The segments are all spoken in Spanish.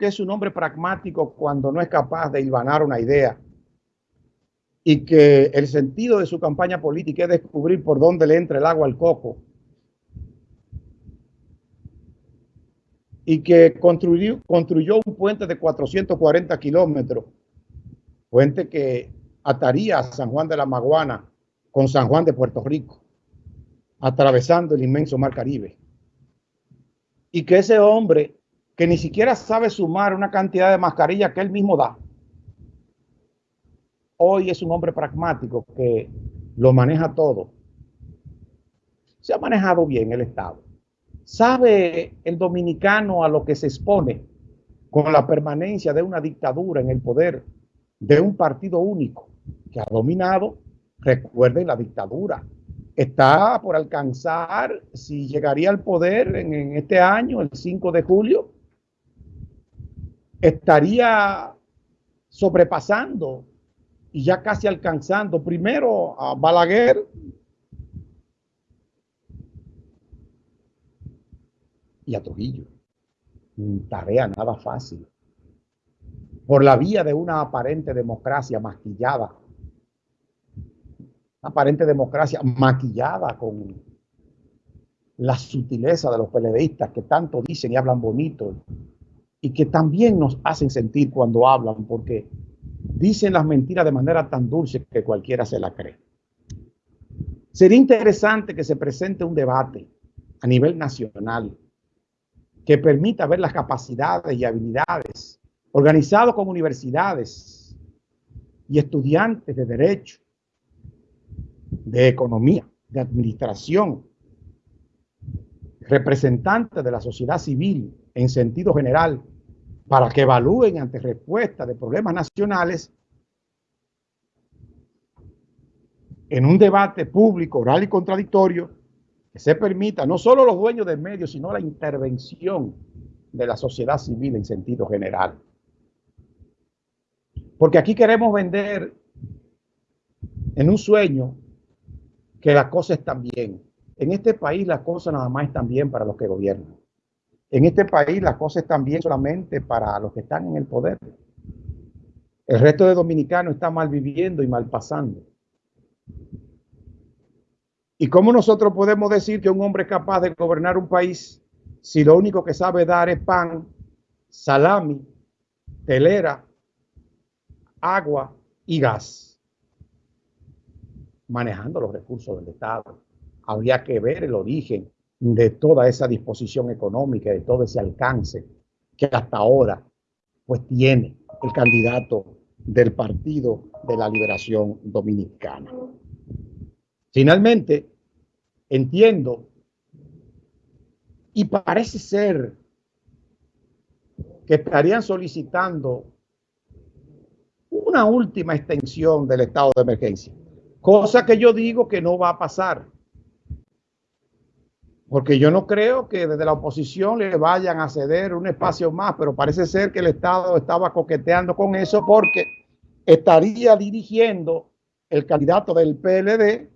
que es un hombre pragmático cuando no es capaz de hilvanar una idea y que el sentido de su campaña política es descubrir por dónde le entra el agua al coco y que construyó, construyó un puente de 440 kilómetros, puente que ataría a San Juan de la Maguana con San Juan de Puerto Rico, atravesando el inmenso mar Caribe. Y que ese hombre, que ni siquiera sabe sumar una cantidad de mascarillas que él mismo da, hoy es un hombre pragmático que lo maneja todo. Se ha manejado bien el Estado. ¿Sabe el dominicano a lo que se expone con la permanencia de una dictadura en el poder de un partido único que ha dominado? Recuerden la dictadura. Está por alcanzar, si llegaría al poder en, este año, el 5 de julio, estaría sobrepasando y ya casi alcanzando primero a Balaguer y a Trujillo. Tarea nada fácil. Por la vía de una aparente democracia maquillada. Aparente democracia maquillada con la sutileza de los peledeístas que tanto dicen y hablan bonito y que también nos hacen sentir cuando hablan porque dicen las mentiras de manera tan dulce que cualquiera se la cree. Sería interesante que se presente un debate a nivel nacional que permita ver las capacidades y habilidades, organizado con universidades y estudiantes de derecho, de economía, de administración, representantes de la sociedad civil en sentido general, para que evalúen ante respuesta de problemas nacionales en un debate público, oral y contradictorio, que se permita no solo los dueños del medio, sino la intervención de la sociedad civil en sentido general. Porque aquí queremos vender en un sueño que las cosas están bien. En este país las cosas nada más están bien para los que gobiernan. En este país las cosas están bien solamente para los que están en el poder. El resto de dominicanos está mal viviendo y mal pasando. ¿Y cómo nosotros podemos decir que un hombre es capaz de gobernar un país si lo único que sabe dar es pan, salami, telera, agua y gas? Manejando los recursos del Estado. Habría que ver el origen de toda esa disposición económica, de todo ese alcance que hasta ahora pues tiene el candidato del Partido de la Liberación Dominicana. Finalmente, entiendo y parece ser que estarían solicitando una última extensión del estado de emergencia, cosa que yo digo que no va a pasar. Porque yo no creo que desde la oposición le vayan a ceder un espacio más, pero parece ser que el Estado estaba coqueteando con eso porque estaría dirigiendo el candidato del PLD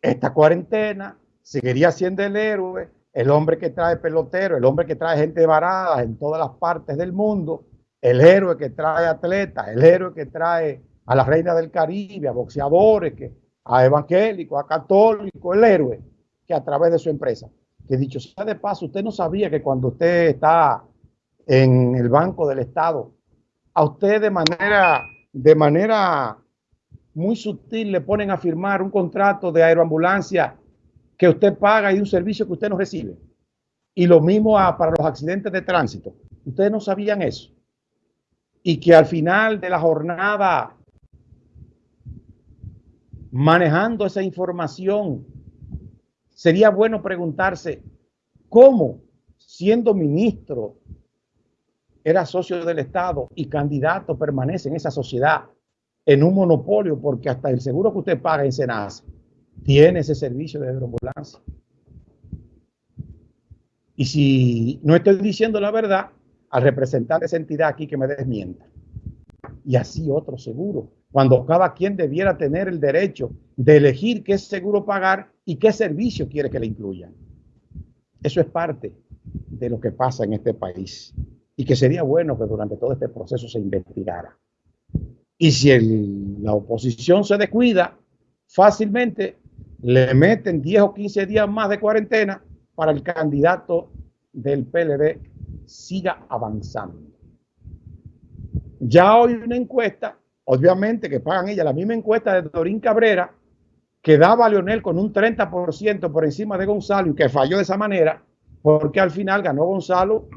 esta cuarentena, seguiría siendo el héroe, el hombre que trae pelotero, el hombre que trae gente varada en todas las partes del mundo, el héroe que trae atletas, el héroe que trae a la reina del Caribe, a boxeadores, que, a evangélicos, a católicos, el héroe que a través de su empresa. Que dicho sea de paso, usted no sabía que cuando usted está en el Banco del Estado, a usted de manera, de manera muy sutil le ponen a firmar un contrato de aeroambulancia que usted paga y un servicio que usted no recibe. Y lo mismo para los accidentes de tránsito. Ustedes no sabían eso. Y que al final de la jornada, manejando esa información, sería bueno preguntarse cómo, siendo ministro, era socio del Estado y candidato, permanece en esa sociedad en un monopolio porque hasta el seguro que usted paga en Senasa tiene ese servicio de aeroambulancia. Y si no estoy diciendo la verdad, al representante de esa entidad aquí que me desmienta. Y así otro seguro, cuando cada quien debiera tener el derecho de elegir qué seguro pagar y qué servicio quiere que le incluyan. Eso es parte de lo que pasa en este país y que sería bueno que durante todo este proceso se investigara. Y si la oposición se descuida, fácilmente le meten 10 o 15 días más de cuarentena para el candidato del PLD siga avanzando. Ya hoy una encuesta, obviamente que pagan ella, la misma encuesta de Dorín Cabrera, que daba a Leonel con un 30% por encima de Gonzalo y que falló de esa manera, porque al final ganó Gonzalo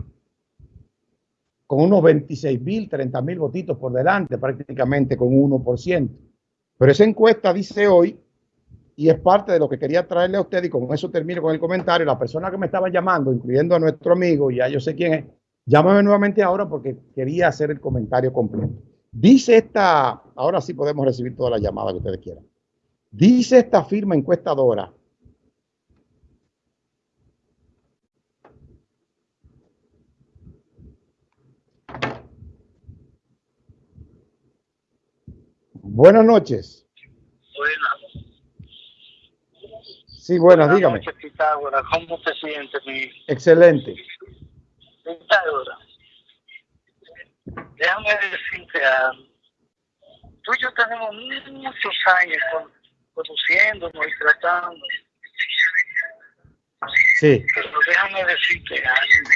con unos 26 mil, 30 mil votitos por delante, prácticamente con un 1%. Pero esa encuesta dice hoy, y es parte de lo que quería traerle a usted, y con eso termino con el comentario, la persona que me estaba llamando, incluyendo a nuestro amigo, ya yo sé quién es, llámame nuevamente ahora porque quería hacer el comentario completo. Dice esta, ahora sí podemos recibir todas las llamadas que ustedes quieran. Dice esta firma encuestadora Buenas noches. Buenas. Sí, buenas, dígame. Noches. ¿Cómo te sientes, mi? Excelente. Pitágoras. Déjame decirte algo. Tú y yo tenemos muchos años conduciéndonos y tratando. Sí. Pero déjame decirte algo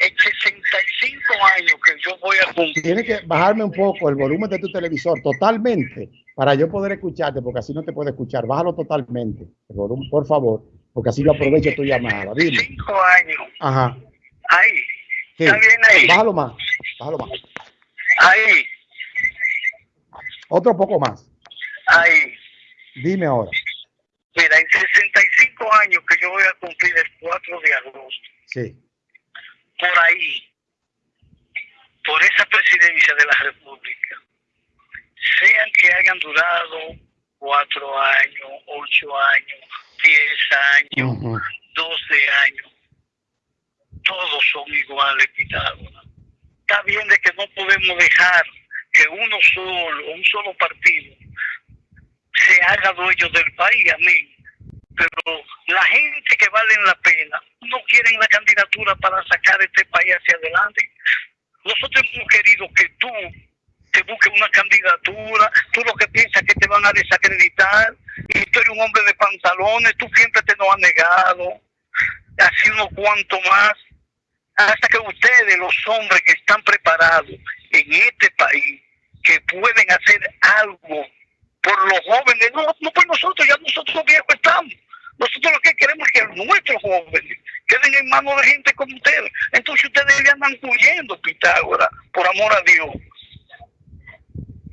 en 65 años que yo voy a cumplir. Tienes que bajarme un poco el volumen de tu televisor totalmente para yo poder escucharte, porque así no te puedo escuchar. Bájalo totalmente, el volumen, por favor, porque así yo aprovecho tu llamada. Dime. Cinco años. Ajá. Ahí. Sí. ¿Está bien ahí? Bájalo más. Bájalo más. Ahí. Otro poco más. Ahí. Dime ahora. Mira, en 65 años que yo voy a cumplir el 4 de agosto. Sí. por ahí, por esa presidencia de la República, sean que hayan durado cuatro años, ocho años, diez años, doce años, todos son iguales, Pitágoras. Está bien de que no podemos dejar que uno solo, un solo partido, se haga dueño del país, amén. Pero la gente que vale la pena no quieren la candidatura para sacar este país hacia adelante. Nosotros hemos querido que tú te busques una candidatura, tú lo que piensas que te van a desacreditar, y tú un hombre de pantalones, tú siempre te lo has negado, así unos cuantos más, hasta que ustedes, los hombres que están preparados en este país, que pueden hacer algo por los jóvenes, no, no por nosotros, ya nosotros viejos estamos. Nosotros lo que queremos es que nuestros jóvenes queden en manos de gente como ustedes. Entonces ustedes ya andan huyendo, Pitágoras, por amor a Dios.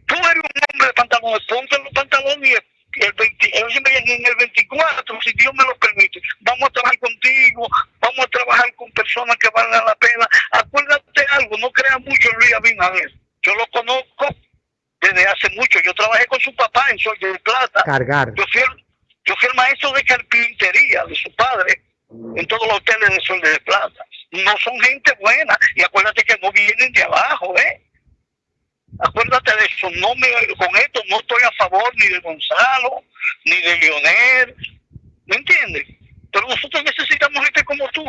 Tú eres un hombre de pantalones, ponte los pantalones y el, el 20, el- siempre en el 24, si Dios me lo permite, vamos a trabajar contigo, vamos a trabajar con personas que valgan la pena. Acuérdate algo, no creas mucho en Luis Abinader. Yo lo conozco desde hace mucho. Yo trabajé con su papá en Sol de Plata. Cargar. Yo fui, el, yo fui el maestro de carpintería de su padre en todos los hoteles de Sol de Plata. No son gente buena y acuérdate que no vienen de abajo, ¿eh? Acuérdate de eso. No me, con esto no estoy a favor ni de Gonzalo, ni de Leonel. ¿Me entiendes? Pero nosotros necesitamos gente como tú.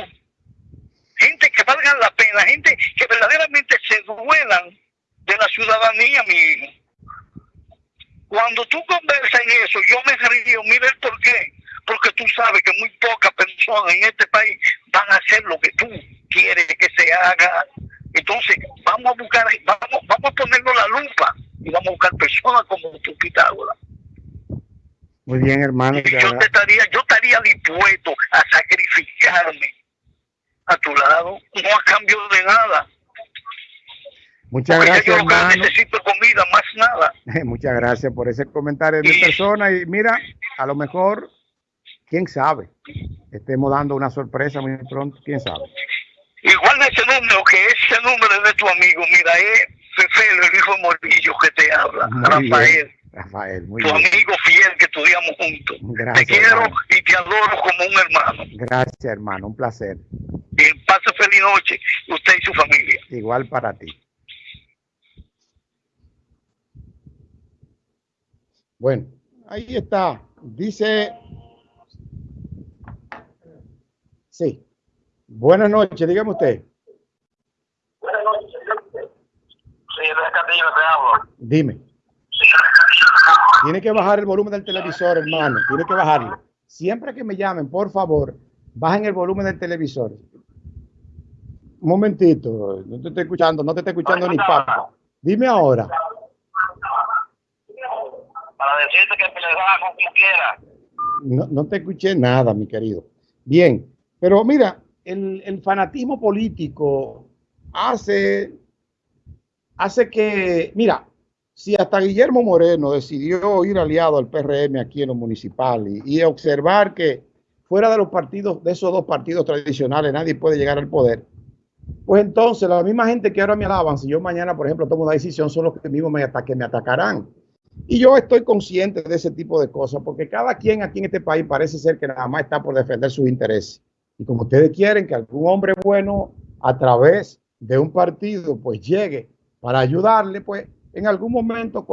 Gente que valga la pena, gente que verdaderamente se duelan de la ciudadanía, mi hijo. Cuando tú conversas en eso, yo me río, mira el por qué. Porque tú sabes que muy pocas personas en este país van a hacer lo que tú quieres que se haga. Vamos a buscar, vamos, vamos a ponerlo la lupa y vamos a buscar personas como tú, Pitágoras. Muy bien, hermano. Y yo te estaría, yo estaría dispuesto a sacrificarme a tu lado, no a cambio de nada. Muchas Porque gracias, yo hermano. necesito es comida, más nada. Muchas gracias por ese comentario de mi persona. Y mira, a lo mejor, quién sabe, estemos dando una sorpresa muy pronto, quién sabe. Igual ese número, que ese número es de tu amigo, mira, es Fefelo, el hijo de Morillo que te habla, Muy Rafael, bien, Rafael, muy tu bien. amigo fiel que estudiamos juntos. Gracias, te quiero hermano. y te adoro como un hermano. Gracias, hermano, un placer. Y pase feliz noche, usted y su familia. Igual para ti. Bueno, ahí está. Dice, sí, Buenas noches, dígame usted. Buenas noches. Sí, es Castillo te hablo. Dime. Tiene que bajar el volumen del televisor, hermano. Tiene que bajarlo. Siempre que me llamen, por favor, bajen el volumen del televisor. Un momentito, no te estoy escuchando, no te estoy escuchando ni papá. Dime ahora. Para decirte que da como quiera. No, no te escuché nada, mi querido. Bien, pero mira, el, fanatismo político hace, que, mira, si hasta Guillermo Moreno decidió ir aliado al PRM aquí en lo municipal y, observar que fuera de los partidos, de esos dos partidos tradicionales, nadie puede llegar al poder, pues entonces la misma gente que ahora me alaban, si yo mañana, por ejemplo, tomo una decisión, son los que mismos me, que me atacarán. Y yo estoy consciente de ese tipo de cosas, porque cada quien aquí en este país parece ser que nada más está por defender sus intereses. Y como ustedes quieren que algún hombre bueno a través de un partido pues llegue para ayudarle, pues en algún momento